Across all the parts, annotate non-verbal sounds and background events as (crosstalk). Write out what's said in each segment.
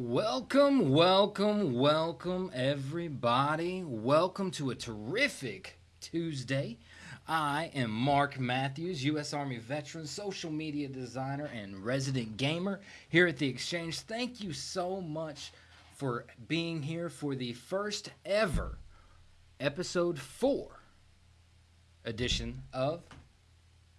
Welcome, welcome, welcome, everybody. Welcome to a terrific Tuesday. I am Mark Matthews, U.S. Army veteran, social media designer, and resident gamer here at the Exchange. Thank you so much for being here for the first ever episode four edition of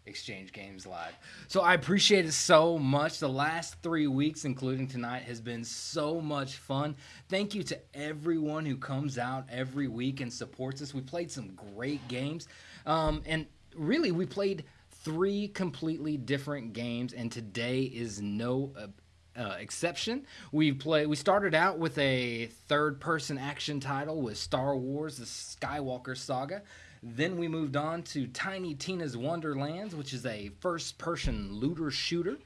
Exchange Games Live. So I appreciate it so much. The last three weeks, including tonight, has been so much fun. Thank you to everyone who comes out every week and supports us. We played some great games. Um, and really, we played three completely different games, and today is no. Uh, uh, exception. We play. We started out with a third-person action title with Star Wars: The Skywalker Saga. Then we moved on to Tiny Tina's Wonderlands, which is a first person looter shooter.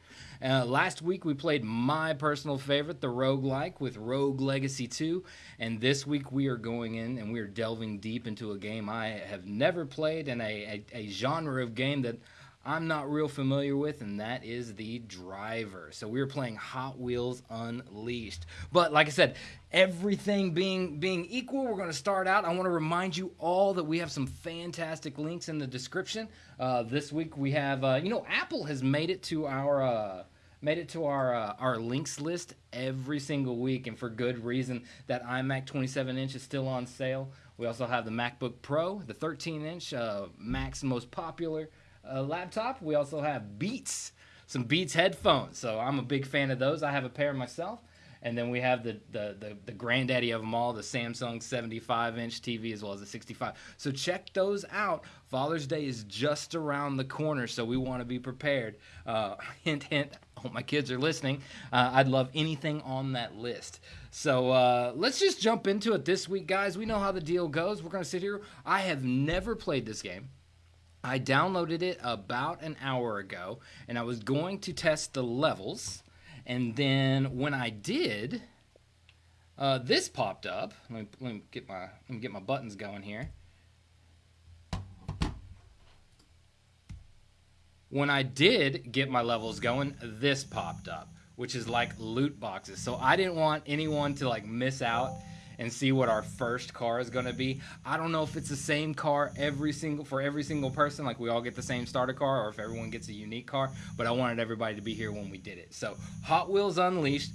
Uh, last week we played my personal favorite, the roguelike, with Rogue Legacy 2. And this week we are going in and we are delving deep into a game I have never played and a, a, a genre of game that I'm not real familiar with, and that is the driver. So we are playing Hot Wheels Unleashed. But like I said, everything being being equal, we're going to start out. I want to remind you all that we have some fantastic links in the description. Uh, this week we have, uh, you know, Apple has made it to our. Uh, made it to our uh, our links list every single week, and for good reason. That iMac 27 inch is still on sale. We also have the MacBook Pro, the 13 inch, uh, Mac's most popular uh, laptop. We also have Beats, some Beats headphones. So I'm a big fan of those. I have a pair myself. And then we have the, the, the, the granddaddy of them all, the Samsung 75 inch TV as well as the 65. So check those out. Father's Day is just around the corner, so we want to be prepared. Uh, (laughs) hint, hint. Hope my kids are listening. Uh, I'd love anything on that list. So uh, let's just jump into it this week, guys. We know how the deal goes. We're going to sit here. I have never played this game. I downloaded it about an hour ago and I was going to test the levels. And then when I did, uh, this popped up. Let me, let me get my let me get my buttons going here. When I did get my levels going, this popped up, which is like loot boxes. So I didn't want anyone to like miss out and see what our first car is going to be. I don't know if it's the same car every single for every single person, like we all get the same starter car, or if everyone gets a unique car. But I wanted everybody to be here when we did it. So Hot Wheels Unleashed,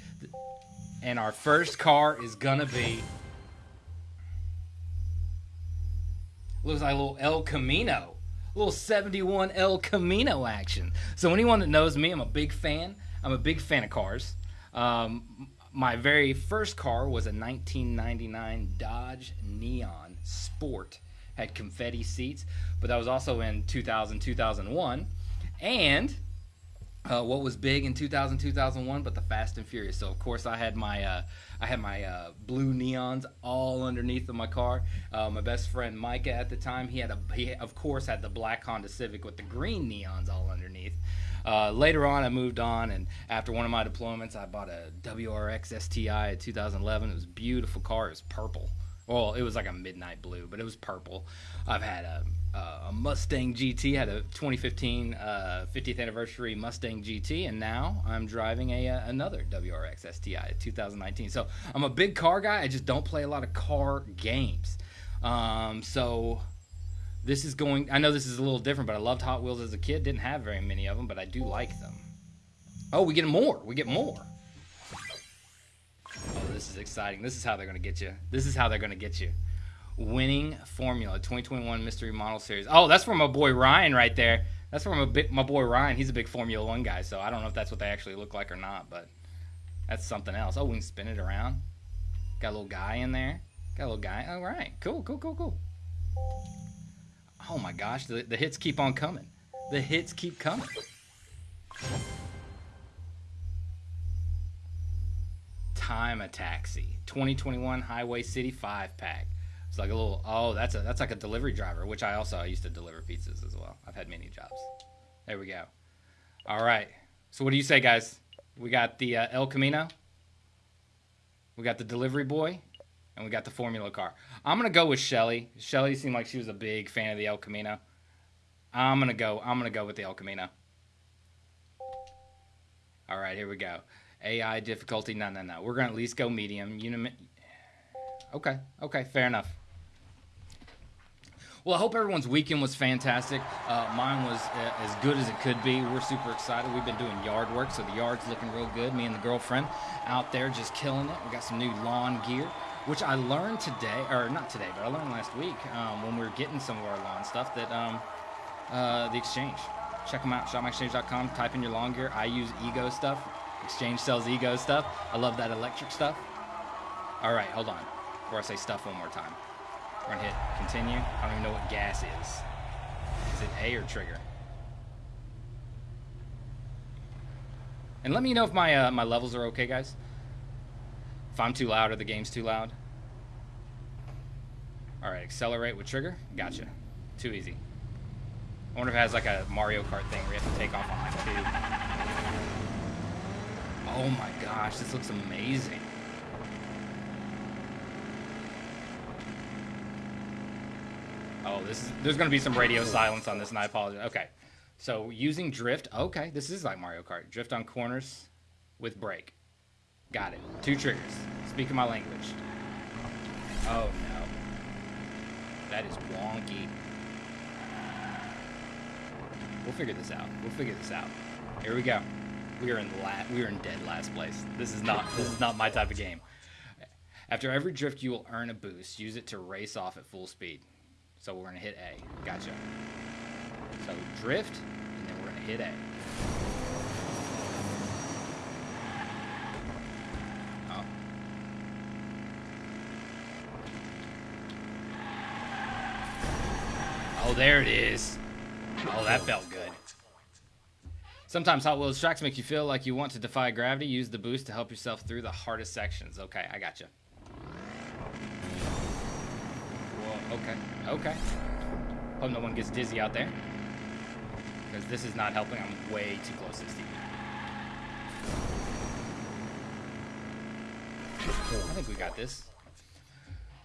and our first car is gonna be. Looks like a little El Camino, a little 71 El Camino action. So anyone that knows me, I'm a big fan. I'm a big fan of cars. Um, my very first car was a 1999 Dodge Neon Sport. Had confetti seats, but that was also in 2000, 2001. And uh, what was big in 2000, 2001, but the Fast and Furious. So of course I had my uh, I had my uh, blue neons all underneath of my car. Uh, my best friend Micah at the time, he had a he of course had the black Honda Civic with the green neons all underneath. Uh, later on, I moved on, and after one of my deployments, I bought a WRX STI in 2011. It was a beautiful car. It was purple. Well, it was like a midnight blue, but it was purple. I've had a, a Mustang GT, had a 2015 uh, 50th anniversary Mustang GT, and now I'm driving a, uh, another WRX STI 2019. So I'm a big car guy. I just don't play a lot of car games. Um, so this is going. I know this is a little different, but I loved Hot Wheels as a kid. Didn't have very many of them, but I do like them. Oh, we get more. We get more. Oh, this is exciting. This is how they're going to get you. This is how they're going to get you. Winning Formula 2021 Mystery Model Series. Oh, that's from my boy Ryan right there. That's from my, my boy Ryan. He's a big Formula One guy, so I don't know if that's what they actually look like or not, but that's something else. Oh, we can spin it around. Got a little guy in there. Got a little guy. All right. Cool, cool, cool, cool. Oh my gosh, the, the hits keep on coming. The hits keep coming. Time Attaxi, 2021 Highway City 5 pack. It's like a little oh, that's a that's like a delivery driver, which I also I used to deliver pizzas as well. I've had many jobs. There we go. All right. So what do you say, guys? We got the uh, El Camino. We got the delivery boy and we got the Formula car. I'm gonna go with Shelly. Shelly seemed like she was a big fan of the El Camino. I'm gonna go. I'm gonna go with the El Camino. All right, here we go. AI difficulty. No, no, no. We're gonna at least go medium. Uni- okay, okay, fair enough. Well, I hope everyone's weekend was fantastic. Uh, mine was uh, as good as it could be. We're super excited. We've been doing yard work, so the yard's looking real good. Me and the girlfriend out there just killing it. We got some new lawn gear, which I learned today, or not today, but I learned last week um, when we were getting some of our lawn stuff that um, uh, the exchange. Check them out, shopmyexchange.com. Type in your lawn gear. I use Ego stuff. Exchange sells Ego stuff. I love that electric stuff. All right, hold on. Before I say stuff one more time. We're gonna hit continue. I don't even know what gas is. Is it A or trigger? And let me know if my uh, my levels are okay, guys. If I'm too loud or the game's too loud. All right, accelerate with trigger. Gotcha. Too easy. I wonder if it has like a Mario Kart thing where you have to take off on like two. Oh my gosh, this looks amazing. Oh, this is there's gonna be some radio silence on this, and I apologize. Okay, so using drift. Okay, this is like Mario Kart. Drift on corners with brake. Got it. Two triggers. Speaking my language. Oh no, that is wonky. We'll figure this out. We'll figure this out. Here we go. We are in la- we are in dead last place. This is not this is not my type of game. After every drift, you will earn a boost. Use it to race off at full speed. So we're gonna hit A. Gotcha. So drift, and then we're gonna hit A. there it is. Oh, that felt good. Sometimes Hot Wheels tracks make you feel like you want to defy gravity. Use the boost to help yourself through the hardest sections. Okay, I got gotcha. Whoa, okay, okay. Hope no one gets dizzy out there. Because this is not helping. I'm way too close to Steve. I think we got this.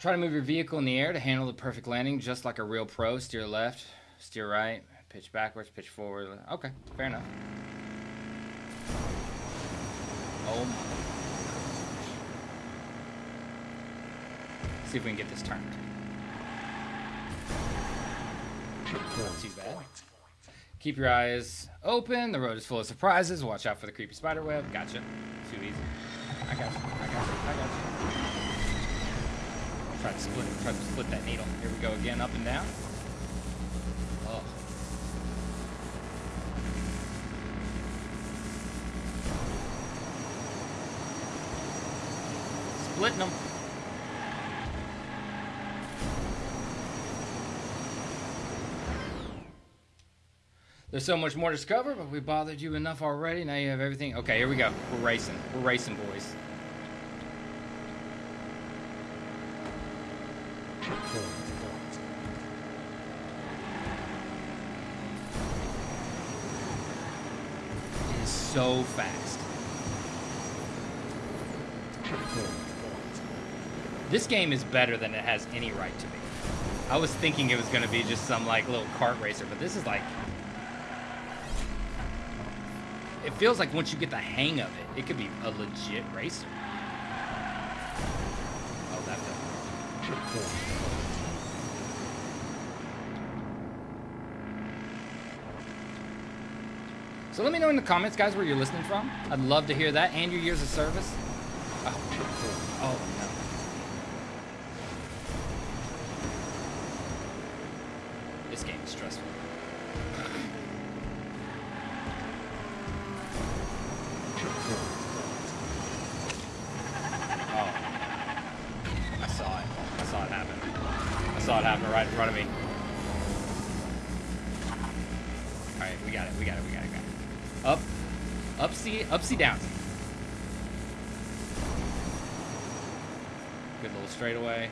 Try to move your vehicle in the air to handle the perfect landing just like a real pro. Steer left, steer right, pitch backwards, pitch forward. Okay, fair enough. Oh my. See if we can get this turned. Not too bad. Keep your eyes open. The road is full of surprises. Watch out for the creepy spider web. Gotcha. Too easy. I got you. I got you. I got you. Try to split. Try to split that needle. Here we go again. Up and down. Oh. Splitting them. There's so much more to discover, but we bothered you enough already. Now you have everything. Okay, here we go. We're racing. We're racing, boys. So fast. This game is better than it has any right to be. I was thinking it was going to be just some like little kart racer, but this is like it feels like once you get the hang of it, it could be a legit racer. Oh, that felt So let me know in the comments, guys, where you're listening from. I'd love to hear that and your years of service. Oh, oh no. This game is stressful. Oh. I saw it. I saw it happen. I saw it happen right in front of me. Upsy, downsy. Good little straightaway.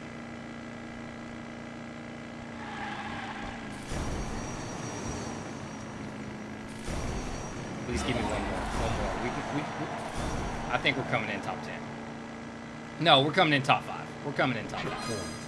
Please give me one more. One more. We, we, we, I think we're coming in top 10. No, we're coming in top 5. We're coming in top 5.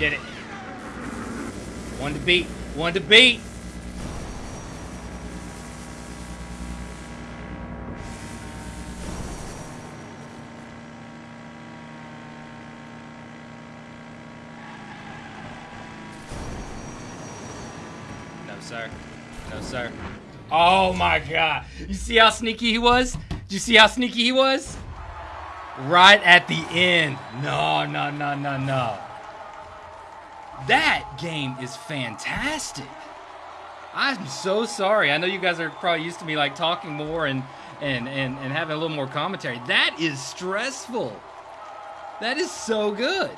Did it. One to beat. One to beat. No, sir. No, sir. Oh my god. You see how sneaky he was? Did you see how sneaky he was? Right at the end. No, no, no, no, no. That game is fantastic. I'm so sorry. I know you guys are probably used to me like talking more and and and, and having a little more commentary. That is stressful. That is so good.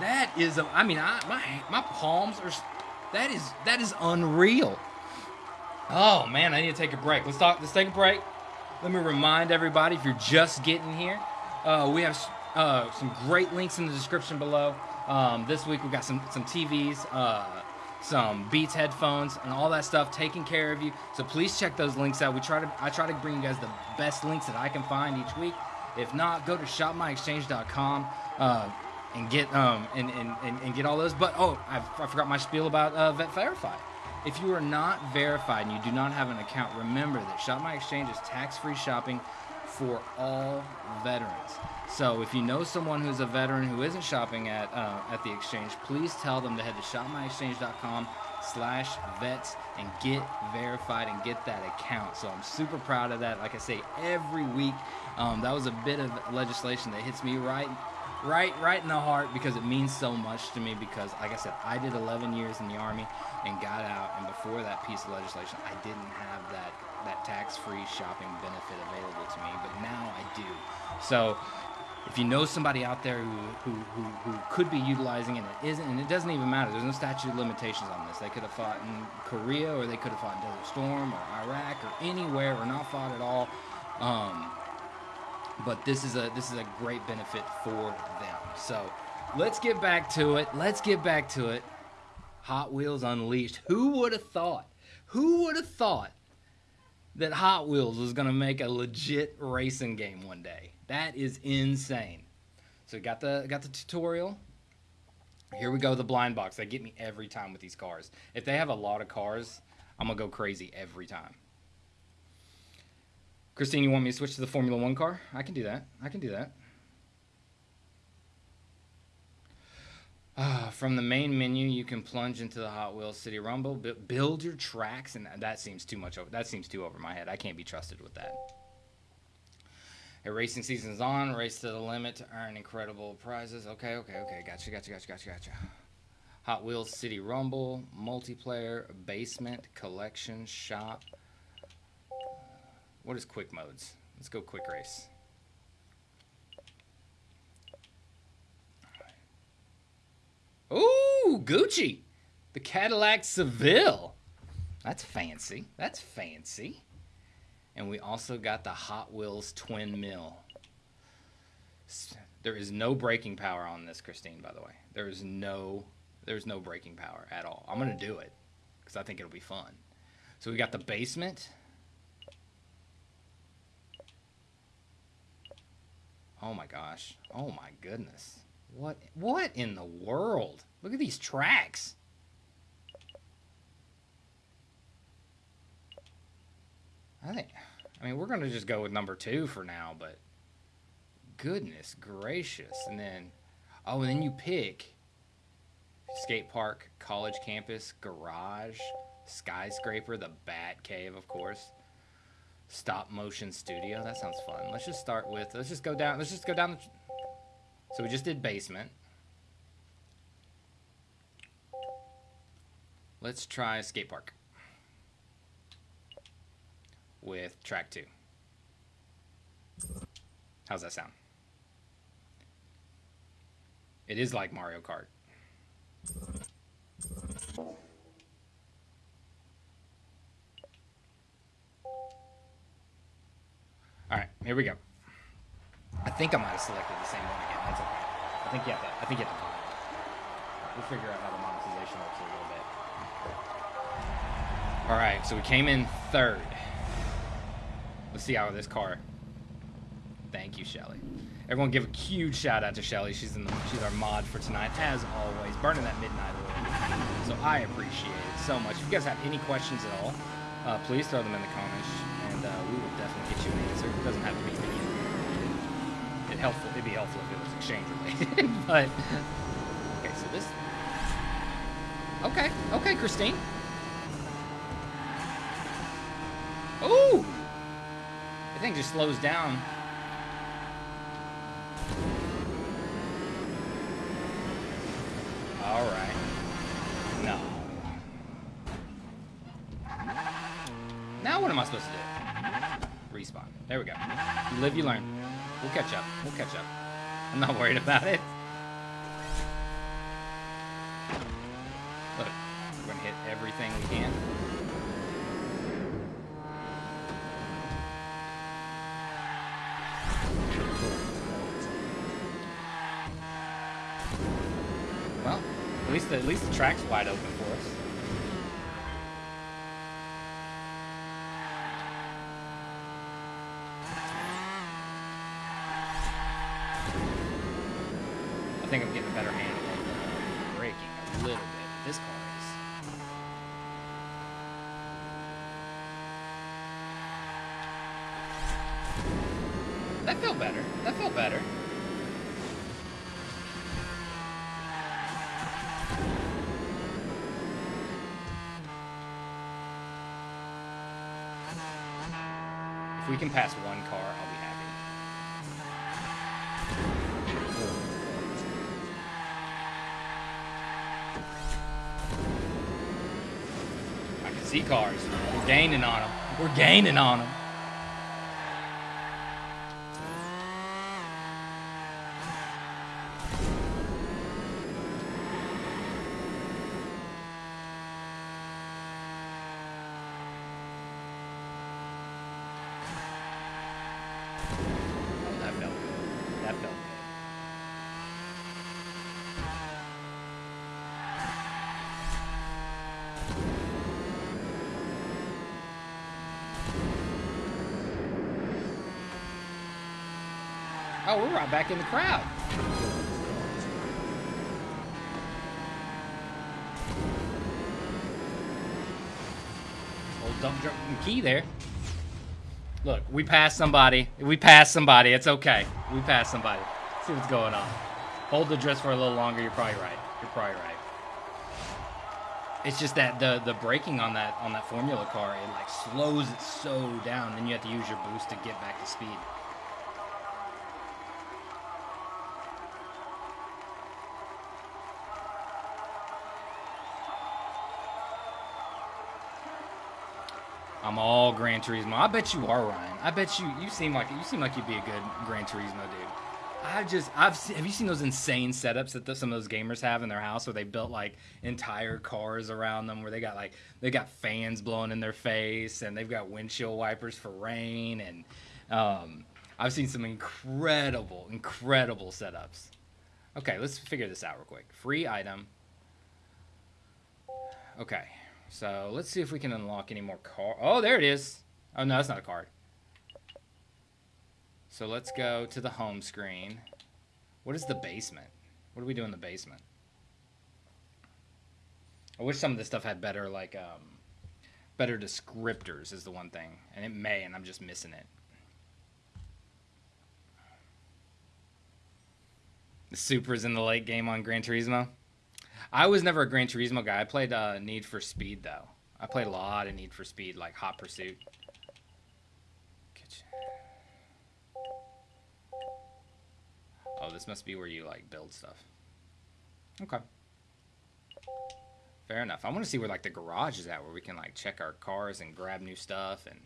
That is a, I mean, I, my my palms are that is that is unreal. Oh man, I need to take a break. Let's talk. Let's take a break. Let me remind everybody if you're just getting here, uh, we have uh, some great links in the description below. Um, this week we got some some TVs, uh, some Beats headphones, and all that stuff taking care of you. So please check those links out. We try to I try to bring you guys the best links that I can find each week. If not, go to shopmyexchange.com. Uh, and get um and, and, and, and get all those. But oh, I, I forgot my spiel about uh, Vet Verify. If you are not verified and you do not have an account, remember that Shop My Exchange is tax-free shopping for all veterans. So if you know someone who's a veteran who isn't shopping at uh, at the exchange, please tell them to head to shopmyexchange.com slash vets and get verified and get that account. So I'm super proud of that. Like I say, every week, um, that was a bit of legislation that hits me right right right in the heart because it means so much to me because like i said i did 11 years in the army and got out and before that piece of legislation i didn't have that that tax-free shopping benefit available to me but now i do so if you know somebody out there who, who, who, who could be utilizing it and isn't and it doesn't even matter there's no statute of limitations on this they could have fought in korea or they could have fought in desert storm or iraq or anywhere or not fought at all um, but this is a this is a great benefit for them. So let's get back to it. Let's get back to it. Hot Wheels Unleashed. Who would have thought? Who would have thought that Hot Wheels was going to make a legit racing game one day? That is insane. So got the got the tutorial. Here we go, the blind box. They get me every time with these cars. If they have a lot of cars, I'm gonna go crazy every time. Christine, you want me to switch to the Formula One car? I can do that. I can do that. Uh, from the main menu, you can plunge into the Hot Wheels City Rumble, build your tracks, and that seems too much. Over, that seems too over my head. I can't be trusted with that. A racing season's on. Race to the limit to earn incredible prizes. Okay, okay, okay. Gotcha, gotcha, gotcha, gotcha, gotcha. Hot Wheels City Rumble, multiplayer, basement, collection, shop. What is quick modes? Let's go quick race. Ooh, Gucci. The Cadillac Seville. That's fancy. That's fancy. And we also got the Hot Wheels Twin Mill. There is no braking power on this, Christine, by the way. There is no there's no braking power at all. I'm going to do it because I think it'll be fun. So we got the basement. Oh my gosh. Oh my goodness. What what in the world? Look at these tracks. I think I mean we're gonna just go with number two for now, but goodness gracious. And then oh and then you pick skate park, college campus, garage, skyscraper, the bat cave of course stop motion studio. That sounds fun. Let's just start with, let's just go down, let's just go down. The, so we just did basement. Let's try skate park with track two. How's that sound? It is like Mario Kart. All right, here we go. I think I might have selected the same one again. That's okay. I think you have to. I think you have to buy it. We'll figure out how the monetization works a little bit. All right, so we came in third. Let's see how this car. Thank you, Shelly. Everyone, give a huge shout out to Shelly. She's in the, she's our mod for tonight, as always, burning that midnight oil. So I appreciate it so much. If you guys have any questions at all, uh, please throw them in the comments, and uh, we will definitely get you an answer. It doesn't have to be me. It helpful. It'd be helpful if it was exchange related, (laughs) but okay. So this. Okay, okay, Christine. Ooh! Thing just slows down. All right. No. Now what am I supposed to do? Respawn. There we go. You live, you learn. We'll catch up. We'll catch up. I'm not worried about it. Track's wide open for us. I think I'm getting a better handle on the braking a little bit. This car is. That felt better. That felt better. If we can pass one car, I'll be happy. I can see cars. We're gaining on them. We're gaining on them. Oh, that felt good. That felt good. Oh, we're right back in the crowd. Old dump truck key there. Look, we passed somebody. We passed somebody. It's okay. We passed somebody. See what's going on. Hold the dress for a little longer. You're probably right. You're probably right. It's just that the the braking on that on that formula car it like slows it so down. Then you have to use your boost to get back to speed. I'm all Gran Turismo. I bet you are Ryan. I bet you you seem like you seem like you'd be a good Gran Turismo dude. I just I've seen, have you seen those insane setups that the, some of those gamers have in their house where they built like entire cars around them where they got like they got fans blowing in their face and they've got windshield wipers for rain and um, I've seen some incredible incredible setups. Okay, let's figure this out real quick. Free item. Okay. So let's see if we can unlock any more car. Oh, there it is. Oh no, that's not a card. So let's go to the home screen. What is the basement? What do we do in the basement? I wish some of this stuff had better like um, better descriptors is the one thing, and it may, and I'm just missing it. The Supra's in the late game on Gran Turismo. I was never a Gran Turismo guy. I played uh, Need for Speed though. I played a lot of Need for Speed, like Hot Pursuit. Kitchen. Oh, this must be where you like build stuff. Okay. Fair enough. I want to see where like the garage is at, where we can like check our cars and grab new stuff and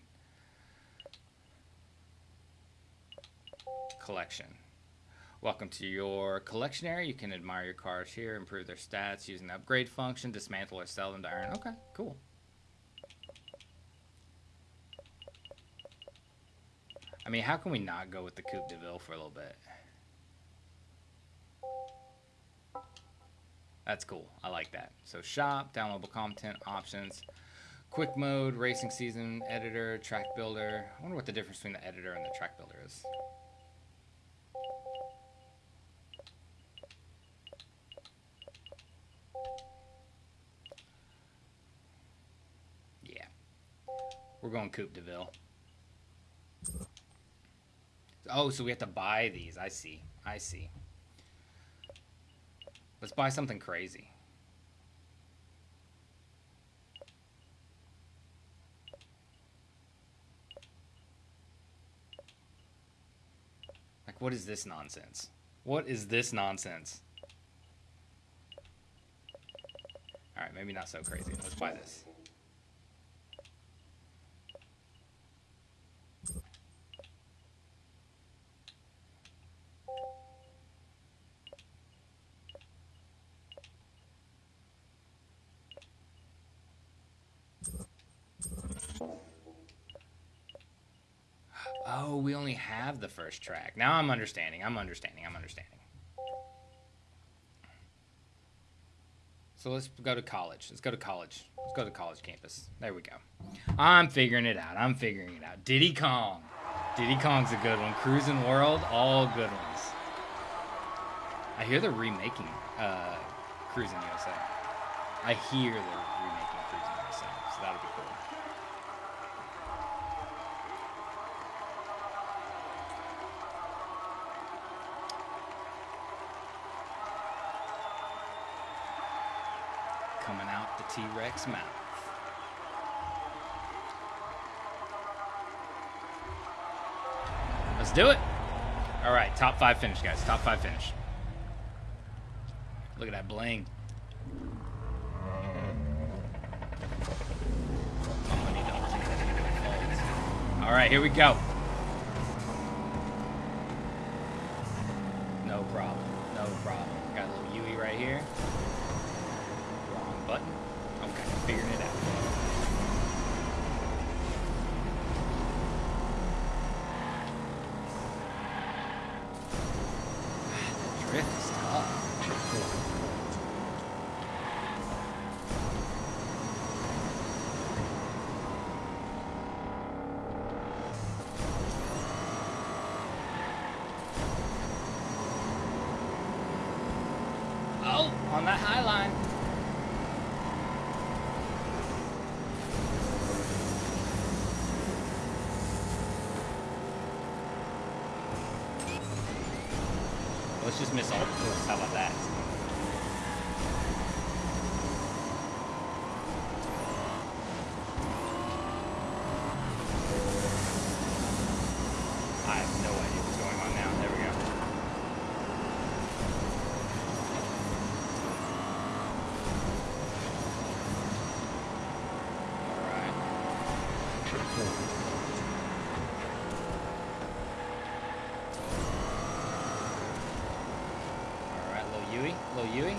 collection. Welcome to your collection area. You can admire your cars here, improve their stats using the upgrade function, dismantle or sell them to earn. Okay, cool. I mean, how can we not go with the Coupe de Ville for a little bit? That's cool. I like that. So shop, downloadable content, options, quick mode, racing season, editor, track builder. I wonder what the difference between the editor and the track builder is. We're going Coupe de Ville. Oh, so we have to buy these. I see. I see. Let's buy something crazy. Like, what is this nonsense? What is this nonsense? Alright, maybe not so crazy. Let's buy this. Oh, we only have the first track. Now I'm understanding. I'm understanding. I'm understanding. So let's go to college. Let's go to college. Let's go to college campus. There we go. I'm figuring it out. I'm figuring it out. Diddy Kong. Diddy Kong's a good one. Cruis'n World, all good ones. I hear they're remaking uh, Cruis'n USA. I hear they're remaking Cruis'n USA, so that'll be cool. Coming out the Let's do it. All right, top five finish, guys. Top five finish. Look at that bling. All right, here we go. No problem. No problem. Got a little Yui right here. Figuring it out. Just miss all the twists. How about that? I have no idea what's going on now. There we go. Alright, little Yui, little Yui.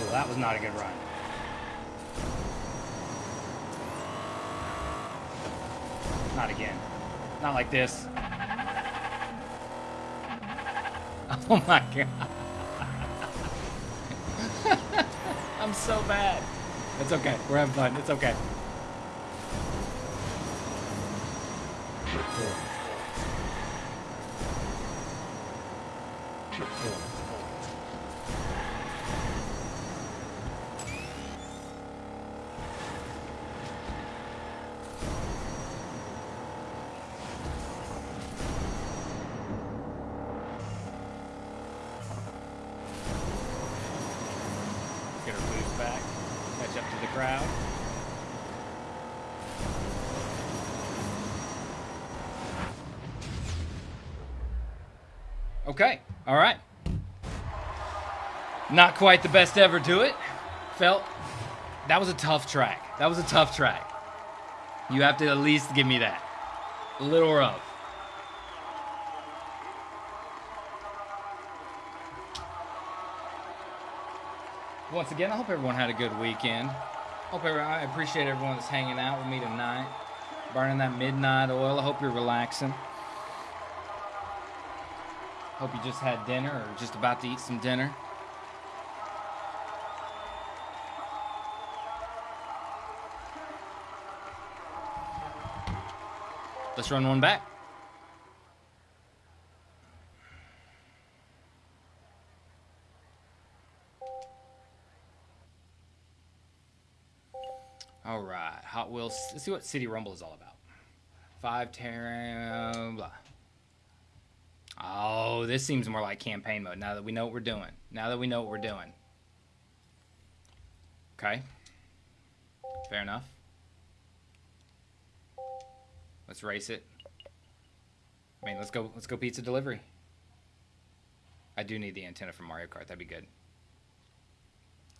Well, that was not a good run. Not again. Not like this. (laughs) Oh my god. (laughs) I'm so bad. It's okay. We're having fun. It's okay. Up to the crowd. Okay. All right. Not quite the best ever to it. Felt that was a tough track. That was a tough track. You have to at least give me that. A little rough. Once again, I hope everyone had a good weekend. Hope everyone, I appreciate everyone that's hanging out with me tonight, burning that midnight oil. I hope you're relaxing. Hope you just had dinner or just about to eat some dinner. Let's run one back. Wheels. Let's see what City Rumble is all about. Five Terra, blah. Oh, this seems more like campaign mode now that we know what we're doing. Now that we know what we're doing. Okay. Fair enough. Let's race it. I mean, let's go. Let's go pizza delivery. I do need the antenna for Mario Kart. That'd be good.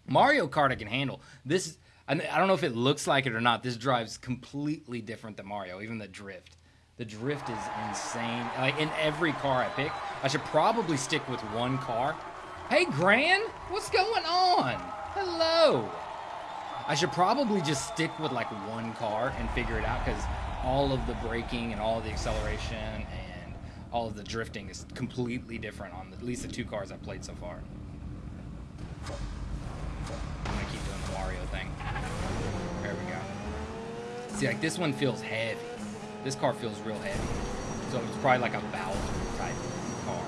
Mario Kart I can handle. This I don't know if it looks like it or not. This drives completely different than Mario. Even the drift. The drift is insane. Like in every car I pick, I should probably stick with one car. Hey, Gran, what's going on? Hello. I should probably just stick with like one car and figure it out because all of the braking and all of the acceleration and all of the drifting is completely different on at least the two cars I've played so far. See, like this one feels heavy. This car feels real heavy. So it's probably like a Bowser type car.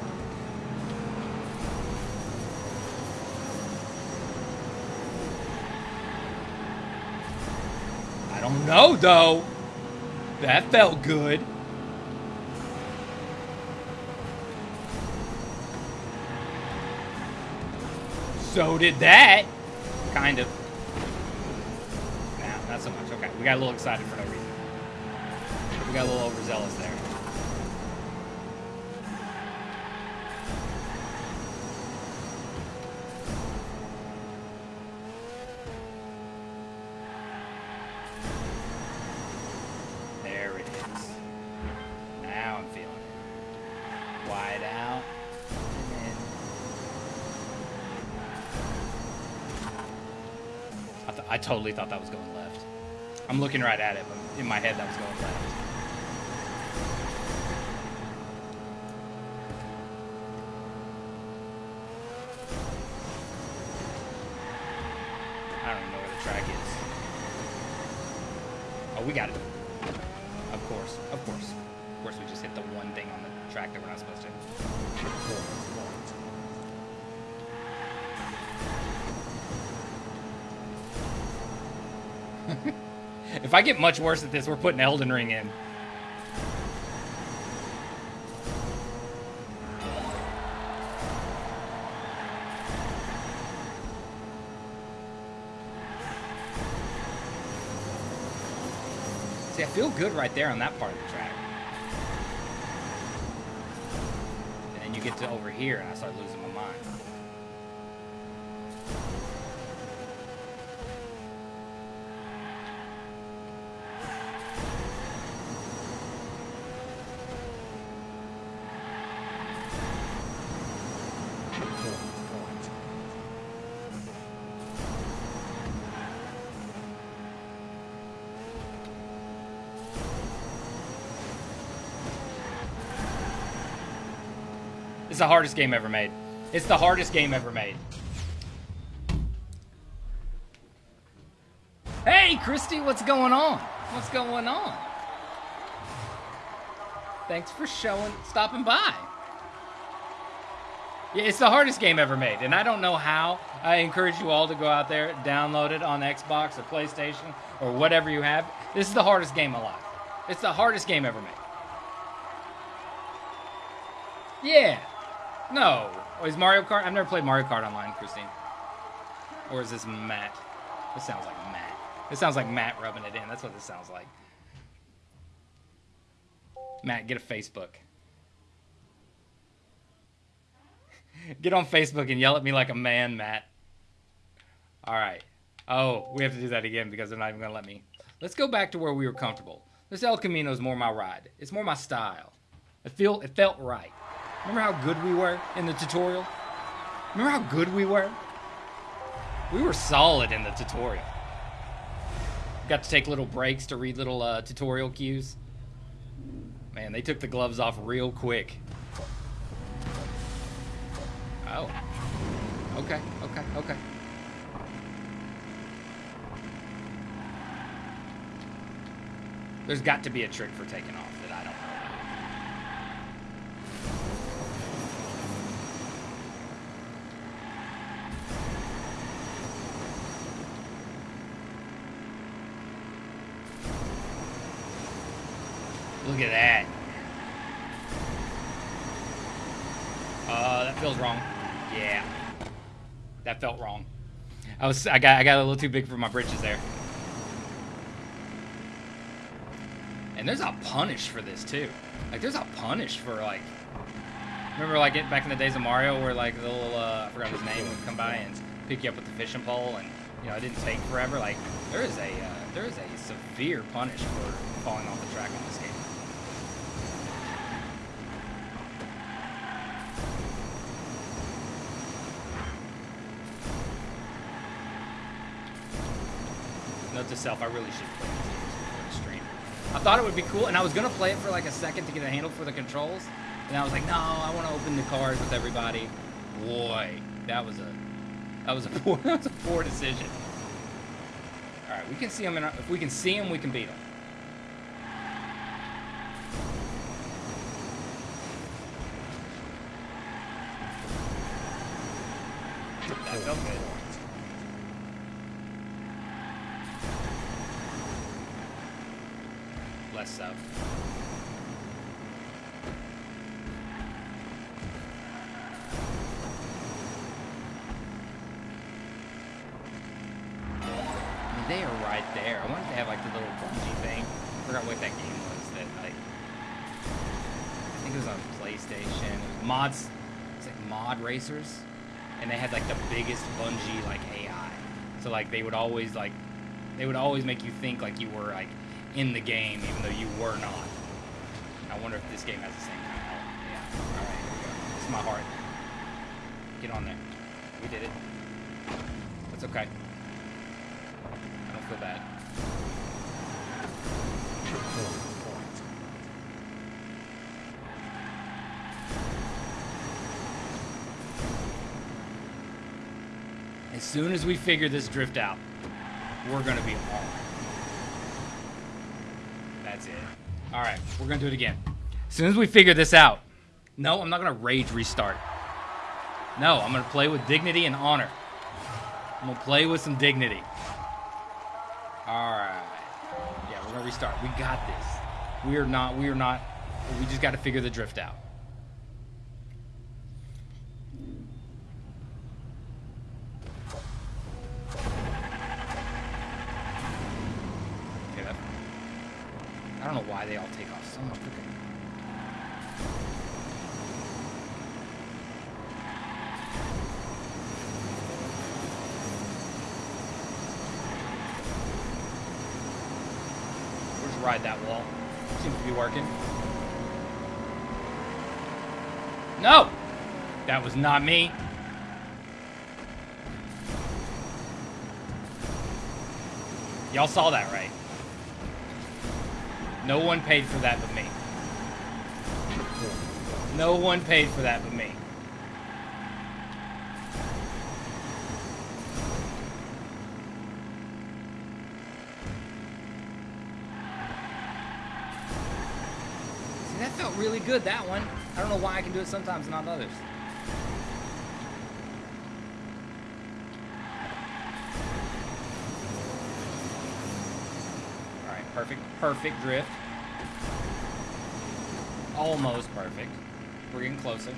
I don't know though. That felt good. So did that. Kind of. We got a little excited for no reason. We got a little overzealous there. There it is. Now I'm feeling it. Wide out. I, I totally thought that was going left. I'm looking right at it, but in my head that was going left. If I get much worse at this, we're putting Elden Ring in. See, I feel good right there on that part of the track. And then you get to over here, and I start losing my mind. The hardest game ever made. It's the hardest game ever made. Hey, Christy, what's going on? What's going on? Thanks for showing, stopping by. Yeah, it's the hardest game ever made, and I don't know how. I encourage you all to go out there, download it on Xbox or PlayStation or whatever you have. This is the hardest game alive. It's the hardest game ever made. Yeah. No. Oh, is Mario Kart? I've never played Mario Kart online, Christine. Or is this Matt? This sounds like Matt. This sounds like Matt rubbing it in. That's what this sounds like. Matt, get a Facebook. (laughs) Get on Facebook and yell at me like a man, Matt. All right. Oh, we have to do that again because they're not even gonna let me. Let's go back to where we were comfortable. This El Camino is more my ride. It's more my style. It feel it felt right. Remember how good we were in the tutorial? Remember how good we were? We were solid in the tutorial. Got to take little breaks to read little uh, tutorial cues. Man, they took the gloves off real quick. Oh. Okay, okay, okay. There's got to be a trick for taking off that I don't know Look at that. Uh, that feels wrong. Yeah. That felt wrong. I was I got I got a little too big for my britches there. And there's a punish for this too. Like there's a punish for like remember like it back in the days of Mario where like the little uh, I forgot his name would come by and pick you up with the fishing pole and you know it didn't take forever. Like there is a uh, there is a severe punish for falling off the track in this game. To self, I really should play this stream. I thought it would be cool, and I was gonna play it for like a second to get a handle for the controls, and I was like, no, I want to open the cars with everybody. Boy, that was a that was a (laughs) poor that was a poor decision. All right, we can see them. In our, if we can see them, we can beat them. That felt good. Less so. They are right there. I if they have like the little bungee thing. I forgot what that game was that like I think it was on PlayStation. Mods it's like mod racers. And they had like the biggest bungee like AI. So like they would always like they would always make you think like you were like in the game even though you were not. I wonder if this game has the same kind of element. Yeah. Alright, here we go. Is my heart. Get on there. We did it. That's okay. I don't feel bad. As soon as we figure this drift out, we're gonna be on. All right, we're gonna do it again. As soon as we figure this out, no, I'm not gonna rage restart. No, I'm gonna play with dignity and honor. I'm gonna play with some dignity. All right. Yeah, we're gonna restart. We got this. We are not. We are not. We just got to figure the drift out. Don't know why they all take off so much. We'll ride that wall. Seems to be working. No! That was not me. Y'all saw that, right? No one paid for that but me. No one paid for that but me. See, that felt really good, that one. I don't know why I can do it sometimes and not others. Alright, perfect, drift. Almost perfect. We're getting closer.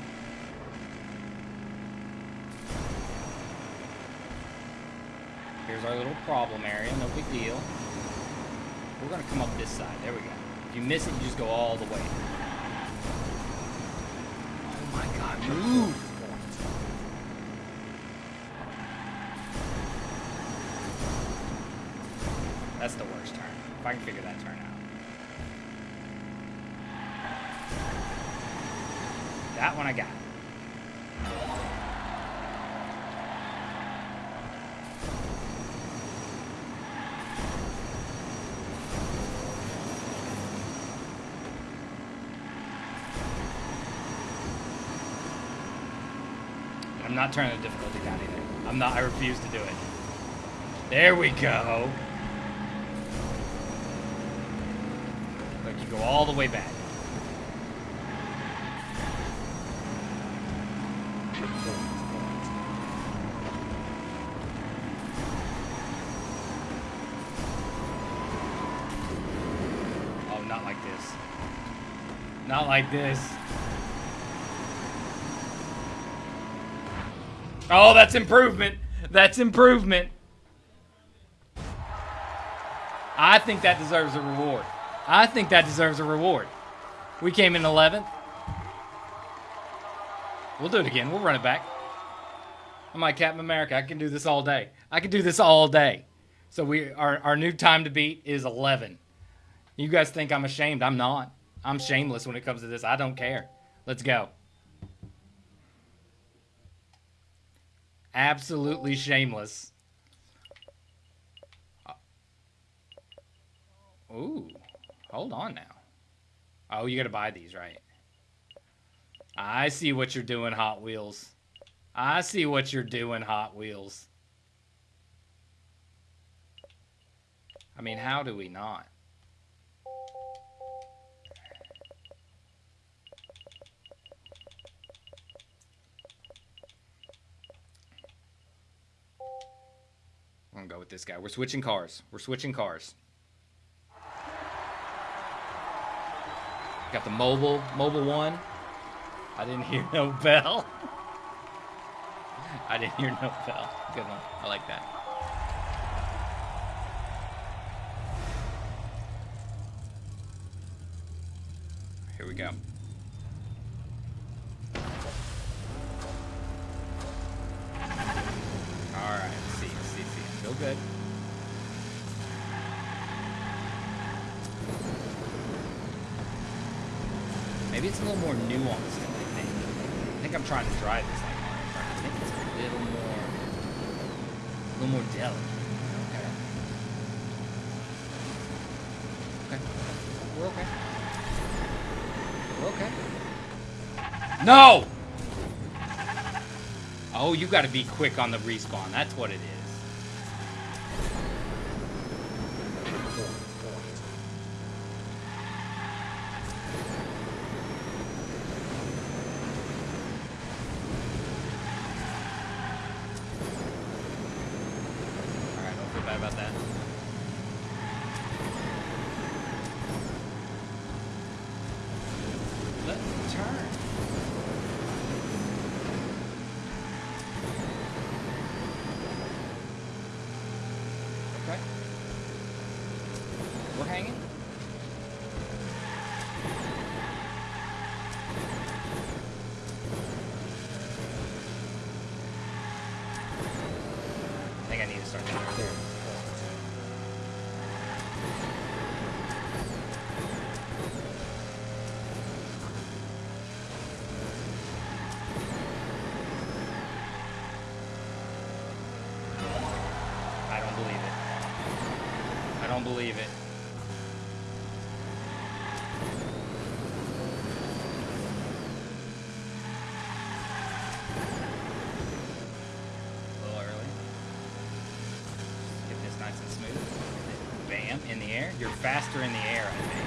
Here's our little problem area, no big deal. We're gonna come up this side, there we go. If you miss it, you just go all the way. Oh my god, move! I can figure that turn out. That one I got. I'm not turning the difficulty down either. I'm not, I refuse to do it. There we go. Go all the way back. Oh, not like this. Not like this. Oh, that's improvement. That's improvement. I think that deserves a reward. I think that deserves a reward. We came in 11th. We'll do it again. We'll run it back. I'm like Captain America. I can do this all day. I can do this all day. So we our, our new time to beat is 11. You guys think I'm ashamed. I'm not. I'm shameless when it comes to this. I don't care. Let's go. Absolutely shameless. Ooh. Hold on now. Oh, you gotta buy these, right? I see what you're doing, Hot Wheels. I see what you're doing, Hot Wheels. I mean, how do we not? I'm gonna go with this guy. We're switching cars. We're switching cars. Got the mobile, mobile one. I didn't hear no bell. (laughs) I didn't hear no bell. Good one. I like that. Here we go. Alright, see, see, see. Feel good. Maybe it's a little more nuanced than I think. I think I'm trying to drive this like. I think it's a little more, a little more delicate. Okay. Okay. We're okay. We're okay. No! Oh, you gotta be quick on the respawn. That's what it is. Alright, don't feel bad about that. Let's turn. Okay. We're hanging. I think I need to start down there. I don't believe it. I don't believe it. A little early. Get this nice and smooth. You're faster in the air, I think.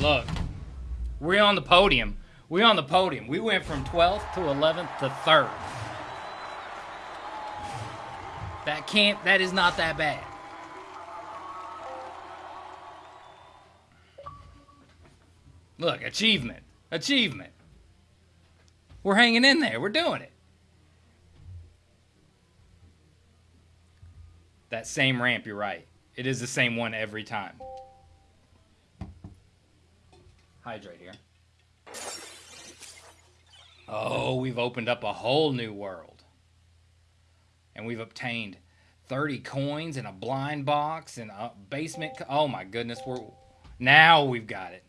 Look, we're on the podium. We're on the podium. We went from 12th to 11th to 3rd. That can't, that is not that bad. Look, achievement. Achievement. We're hanging in there. We're doing it. That same ramp, you're right. It is the same one every time. Hydrate here. Oh, we've opened up a whole new world. And we've obtained 30 coins and a blind box and a basement. Oh my goodness, we're now we've got it.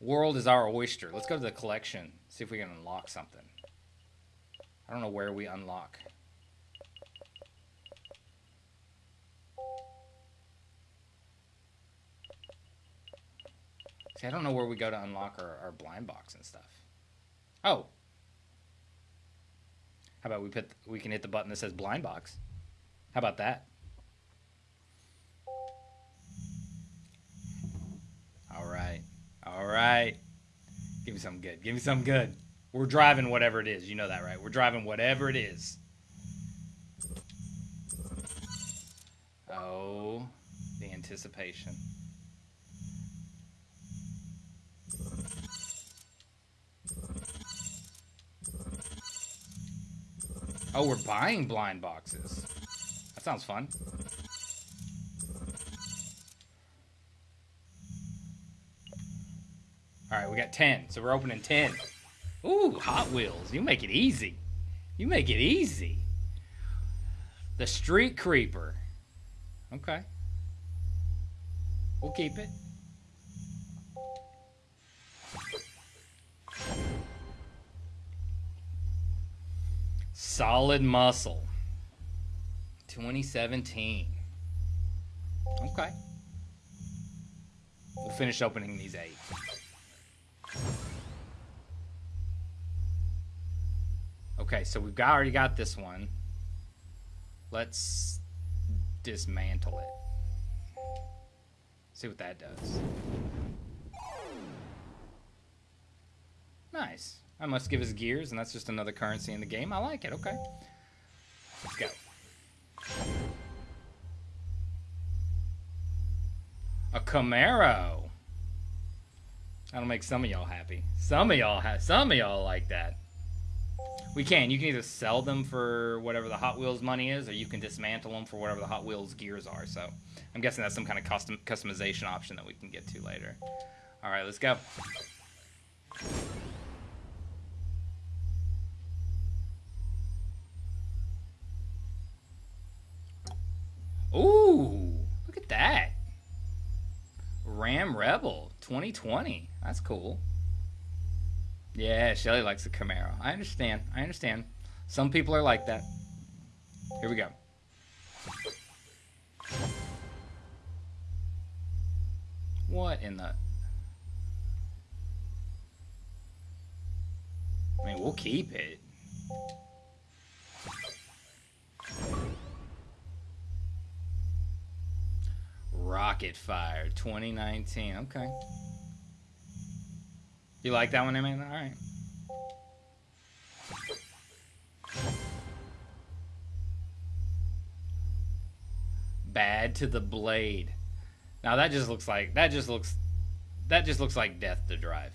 World is our oyster. Let's go to the collection. See if we can unlock something. I don't know where we unlock. See, I don't know where we go to unlock our, our blind box and stuff. Oh. How about we put we can hit the button that says blind box. How about that? All right. All right. Give me something good. Give me something good. We're driving whatever it is. You know that, right? We're driving whatever it is. Oh, the anticipation. Oh, we're buying blind boxes. That sounds fun. All right, we got 10. So we're opening 10. Ooh, Hot Wheels. You make it easy. You make it easy. The Street Creeper. Okay. We'll keep it. Solid Muscle. 2017. Okay. We'll finish opening these eight. Okay, so we've got, already got this one. Let's dismantle it. See what that does. Nice. I must give his gears, and that's just another currency in the game. I like it. Okay. Let's go. A Camaro. That'll make some of y'all happy. Some of y'all have. Some of y'all like that. We can. You can either sell them for whatever the Hot Wheels money is, or you can dismantle them for whatever the Hot Wheels gears are. So, I'm guessing that's some kind of custom customization option that we can get to later. All right, let's go. Rebel 2020. That's cool. Yeah, Shelly likes the Camaro. I understand. I understand. Some people are like that. Here we go. What in the... I mean, we'll keep it. Rocket Fire 2019. Okay. You like that one, Amanda? All right. Bad to the blade. Now that just looks like that just looks that just looks like death to drive.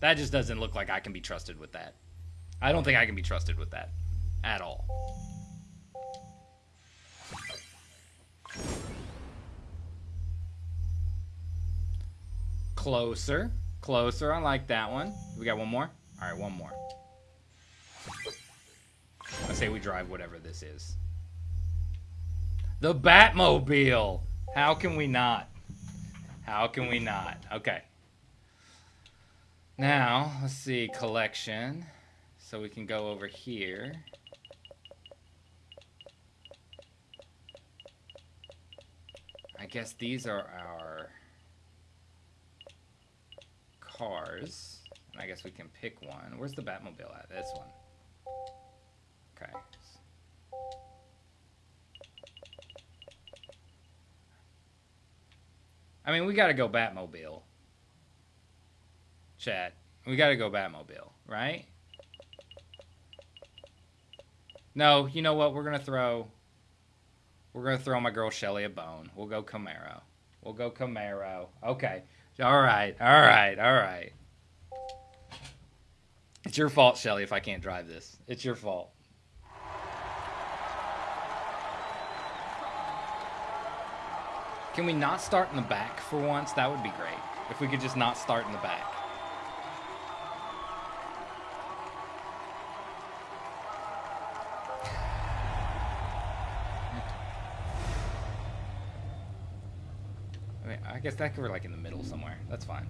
That just doesn't look like I can be trusted with that. I don't think I can be trusted with that at all. Closer. Closer. I like that one. We got one more? All right, one more. I say we drive whatever this is. The Batmobile. How can we not? How can we not? Okay. Now, let's see, collection. So we can go over here. I guess these are our cars. And I guess we can pick one. Where's the Batmobile at? This one. Okay. I mean, we gotta go Batmobile. Chat. We gotta go Batmobile, right? No, you know what? We're gonna throw... We're gonna throw my girl Shelly a bone. We'll go Camaro. We'll go Camaro. Okay. All right, all right, all right. It's your fault, Shelly, if I can't drive this. It's your fault. Can we not start in the back for once? That would be great. If we could just not start in the back. Guess that be like in the middle somewhere. That's fine.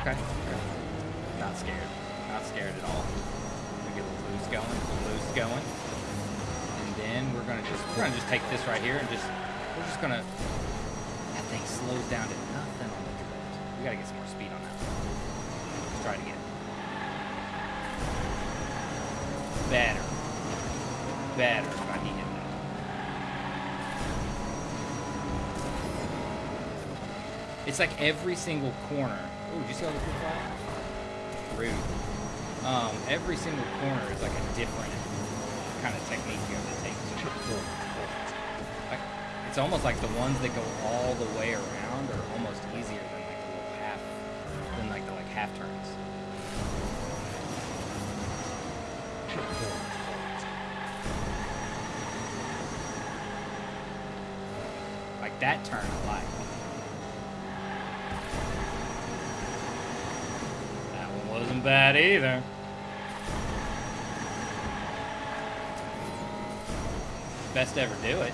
Okay. okay. Not scared. Not scared at all. We get a little loose going. A little loose going. And then we're gonna just we're gonna just take this right here and just we're just gonna that thing slows down to nothing on the drift. We gotta get some more speed on that. Let's try it again. Better. Better if I can hit that. It's like every single corner. Ooh, did you see all the cool flag? Rude. Um, every single corner is like a different kind of technique you have to take. Like, it's almost like the ones that go all the way around are almost easier than like the little half, than like the like half turns. Like that turn I like. That wasn't bad either. Best ever do it.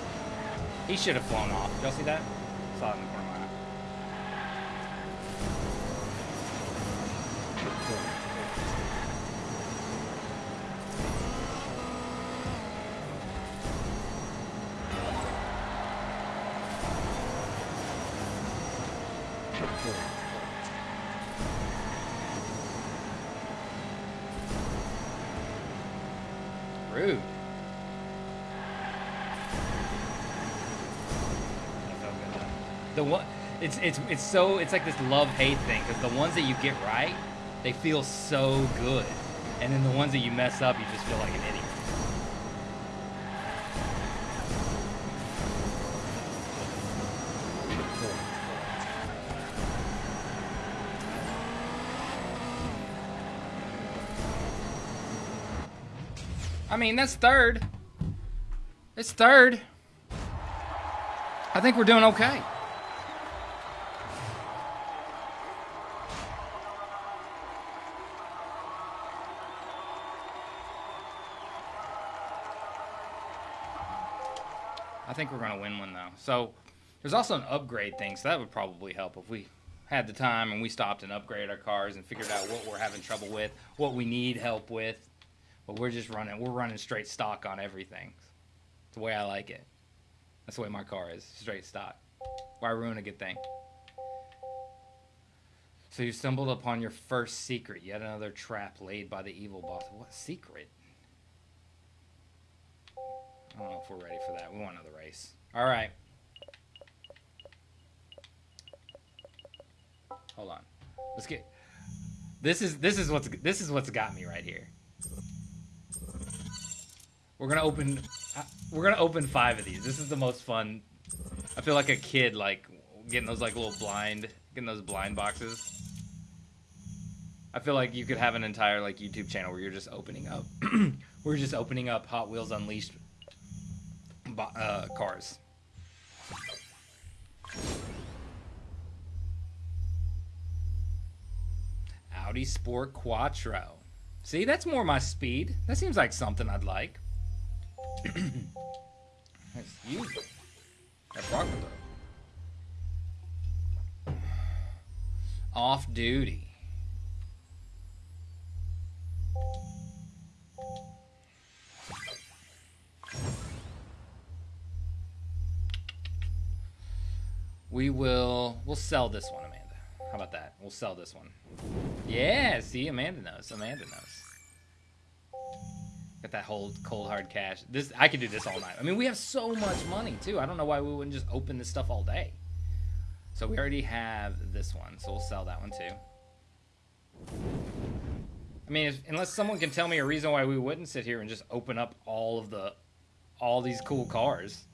He should have flown off. Y'all see that? Saw it it's it's it's so it's like this love hate thing because the ones that you get right, they feel so good, and then the ones that you mess up, you just feel like an idiot. I mean, that's third. It's third. I think we're doing okay. Think we're going to win one, though. So there's also an upgrade thing, so that would probably help if we had the time and we stopped and upgraded our cars and figured out what we're having trouble with, what we need help with. But we're just running, we're running straight stock on everything. It's the way I like it. That's the way my car is, straight stock. Why ruin a good thing? So you stumbled upon your first secret, yet another trap laid by the evil boss. What secret? I don't know if we're ready for that. We want another race. All right. Hold on. Let's get. This is this is what's this is what's got me right here. We're gonna open. uh, We're gonna open five of these. This is the most fun. I feel like a kid, like getting those like little blind, getting those blind boxes. I feel like you could have an entire like YouTube channel where you're just opening up. (clears throat) we're just opening up Hot Wheels Unleashed uh, cars. Audi Sport Quattro. See, that's more my speed. That seems like something I'd like. (coughs) That's you. That's rock throw. Off duty. We will. We'll sell this one, Amanda. How about that? We'll sell this one. Yeah. See, Amanda knows. Amanda knows. Got that whole cold hard cash. This I could do this all night. I mean, we have so much money too. I don't know why we wouldn't just open this stuff all day. So we already have this one, so we'll sell that one too. I mean, if, unless someone can tell me a reason why we wouldn't sit here and just open up all of the, all these cool cars.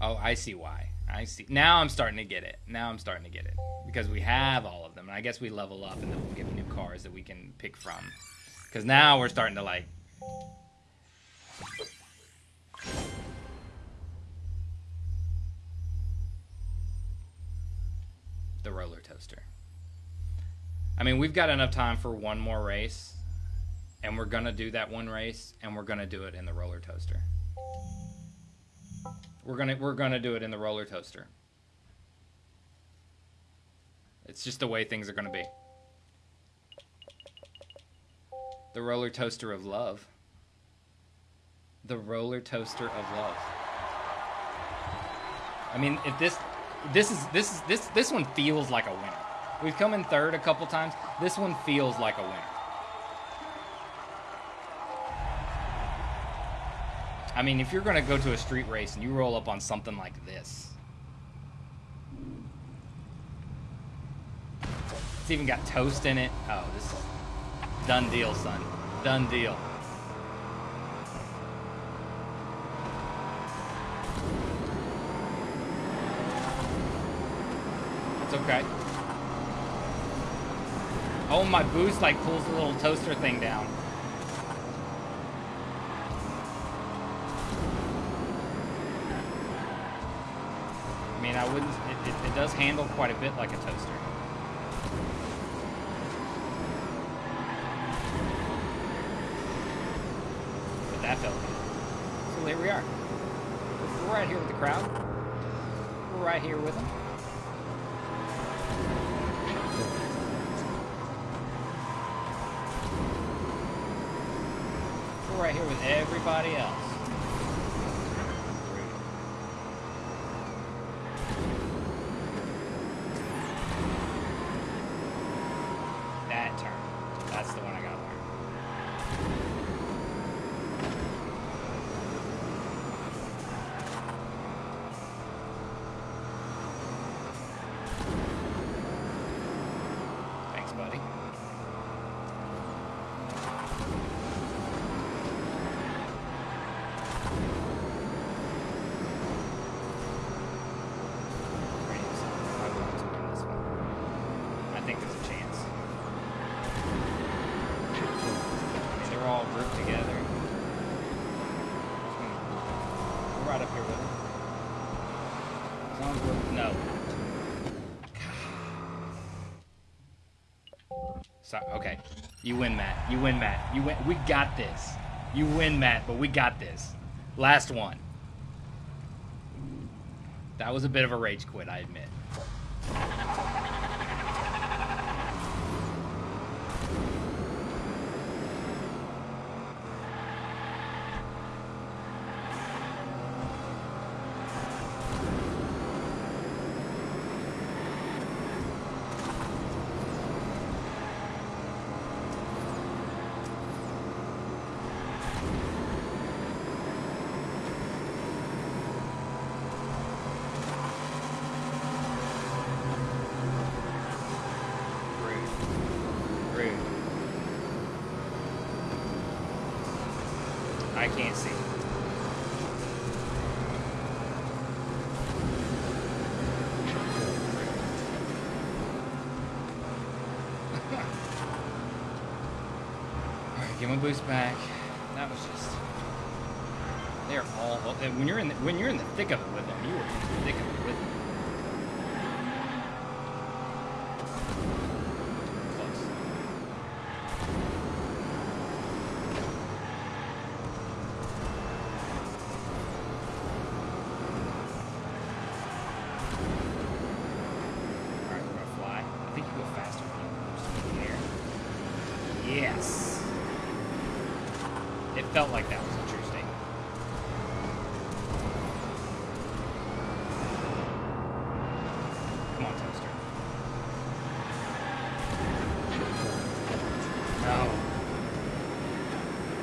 Oh, I see why. I see. Now I'm starting to get it. Now I'm starting to get it because we have all of them, and I guess we level up and then we'll get new cars that we can pick from. Because now we're starting to like. The roller toaster. I mean, we've got enough time for one more race, and we're gonna do that one race, and we're gonna do it in the roller toaster. We're gonna we're gonna do it in the roller toaster. It's just the way things are gonna be. The roller toaster of love. The roller toaster of love. I mean, if this this is this is this this one feels like a winner. We've come in third a couple times. This one feels like a winner. I mean, if you're going to go to a street race and you roll up on something like this. It's even got toast in it. Oh, this is done deal, son. Done deal. It's okay. Oh, my boost like pulls the little toaster thing down. Wouldn't, it, it, it does handle quite a bit like a toaster. But that felt good. So here we are. We're right here with the crowd. We're right here with them. We're right here with everybody else. That turn. That's the one I gotta learn. Thanks, buddy. Rams, I want to win this one. I think there's a chance. I mean, they're all grouped together. We're right up here with them. As long as we're no. So okay, you win, Matt. You win, Matt. You win. We got this. You win, Matt. But we got this. Last one. That was a bit of a rage quit, I admit. Rude. Rude. I can't see. Alright, get my boost back. That was just. They're all. When you're in the, when you're in the thick of it with them, you are in the thick of it with them. Close. Alright, we're gonna fly. I think you go faster when you just in the air. Yes. It felt like that was a true statement. Come on, Toaster. No.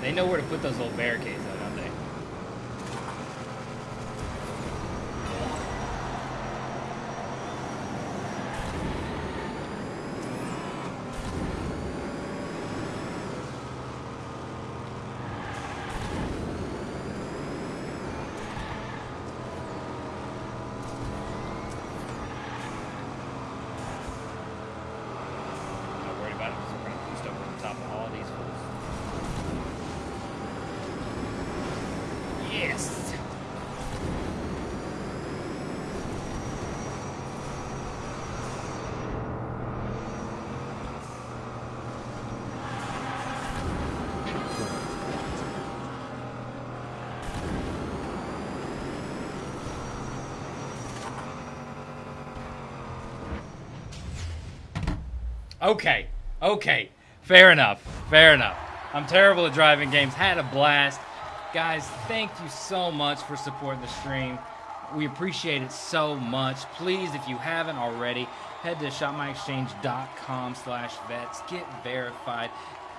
They know where to put those little barricades, though, don't they? Okay, okay, fair enough, fair enough. I'm terrible at driving games. Had a blast, guys. Thank you so much for supporting the stream. We appreciate it so much. Please, if you haven't already, head to shopmyexchange.com slash vets. Get verified.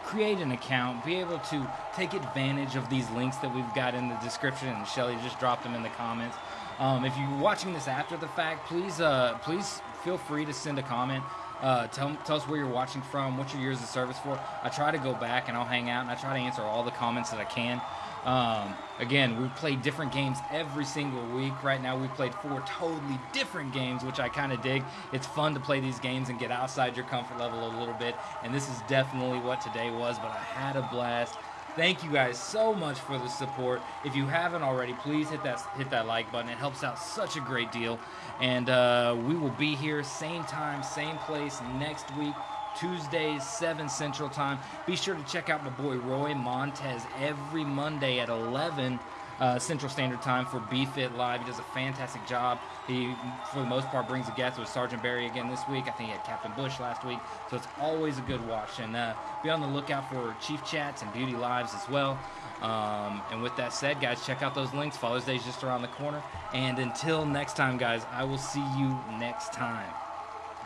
Create an account. Be able to take advantage of these links that we've got in the description. And Shelly just dropped them in the comments. Um, if you're watching this after the fact, please, uh, please feel free to send a comment. Uh, tell, tell us where you're watching from, what your years of service for. I try to go back and I'll hang out and I try to answer all the comments that I can. Um, again, we play different games every single week. Right now, we played four totally different games, which I kind of dig. It's fun to play these games and get outside your comfort level a little bit. And this is definitely what today was, but I had a blast. Thank you guys so much for the support. If you haven't already, please hit that hit that like button. It helps out such a great deal. And uh, we will be here same time, same place next week. Tuesdays, 7 Central Time. Be sure to check out my boy Roy Montez every Monday at 11 uh, Central Standard Time for BFit Live. He does a fantastic job. He, for the most part, brings a guest with Sergeant Barry again this week. I think he had Captain Bush last week. So it's always a good watch. And uh, be on the lookout for Chief Chats and Beauty Lives as well. Um, and with that said, guys, check out those links. Father's Day is just around the corner. And until next time, guys, I will see you next time.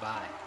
Bye.